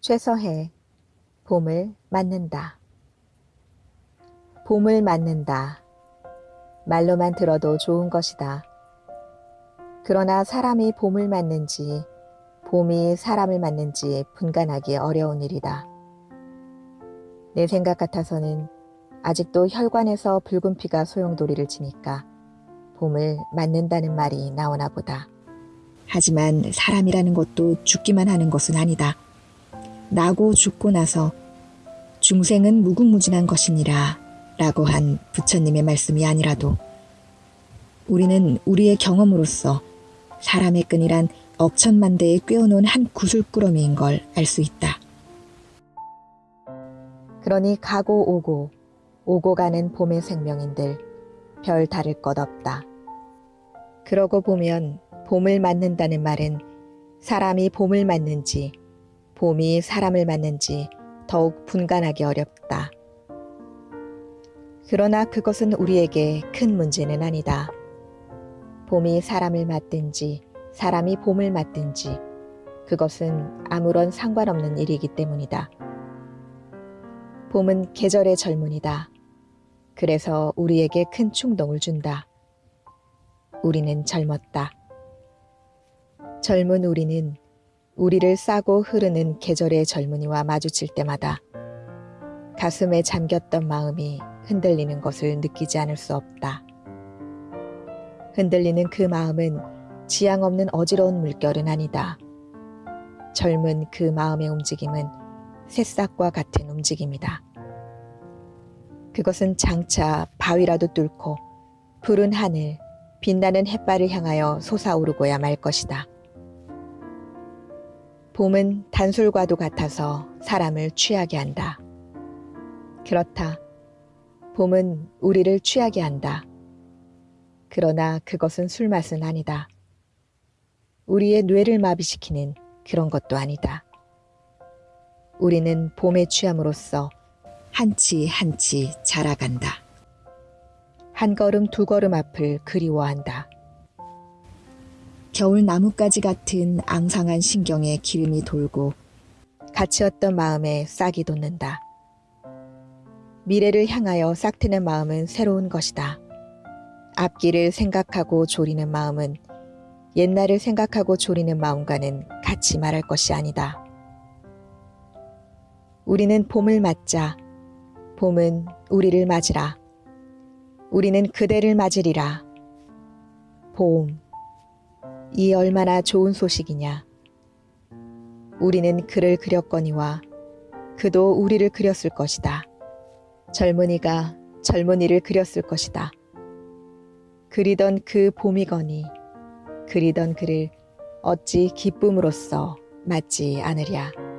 최서해 봄을 맞는다. 봄을 맞는다. 말로만 들어도 좋은 것이다. 그러나 사람이 봄을 맞는지 봄이 사람을 맞는지 분간하기 어려운 일이다. 내 생각 같아서는 아직도 혈관에서 붉은 피가 소용돌이를 치니까 봄을 맞는다는 말이 나오나 보다. 하지만 사람이라는 것도 죽기만 하는 것은 아니다. 나고 죽고 나서 중생은 무궁무진한 것이니라 라고 한 부처님의 말씀이 아니라도 우리는 우리의 경험으로서 사람의 끈이란 억천만 대에 꿰어놓은 한 구슬꾸러미인 걸 알 수 있다. 그러니 가고 오고 오고 가는 봄의 생명인들 별 다를 것 없다. 그러고 보면 봄을 맞는다는 말은 사람이 봄을 맞는지 봄이 사람을 맞는지 더욱 분간하기 어렵다. 그러나 그것은 우리에게 큰 문제는 아니다. 봄이 사람을 맞든지 사람이 봄을 맞든지 그것은 아무런 상관없는 일이기 때문이다. 봄은 계절의 젊은이다. 그래서 우리에게 큰 충동을 준다. 우리는 젊었다. 젊은 우리는 우리를 싸고 흐르는 계절의 젊은이와 마주칠 때마다 가슴에 잠겼던 마음이 흔들리는 것을 느끼지 않을 수 없다. 흔들리는 그 마음은 지향 없는 어지러운 물결은 아니다. 젊은 그 마음의 움직임은 새싹과 같은 움직임이다. 그것은 장차 바위라도 뚫고 푸른 하늘, 빛나는 햇발을 향하여 솟아오르고야 말 것이다. 봄은 단술과도 같아서 사람을 취하게 한다. 그렇다. 봄은 우리를 취하게 한다. 그러나 그것은 술맛은 아니다. 우리의 뇌를 마비시키는 그런 것도 아니다. 우리는 봄에 취함으로써 한치 한치 자라간다. 한 걸음 두 걸음 앞을 그리워한다. 겨울 나뭇가지 같은 앙상한 신경에 기름이 돌고 갇히었던 마음에 싹이 돋는다. 미래를 향하여 싹트는 마음은 새로운 것이다. 앞길을 생각하고 조리는 마음은 옛날을 생각하고 조리는 마음과는 같이 말할 것이 아니다. 우리는 봄을 맞자. 봄은 우리를 맞으라. 우리는 그대를 맞으리라. 봄. 이 얼마나 좋은 소식이냐. 우리는 그를 그렸거니와 그도 우리를 그렸을 것이다. 젊은이가 젊은이를 그렸을 것이다. 그리던 그 봄이거니 그리던 그를 어찌 기쁨으로써 맞지 않으랴.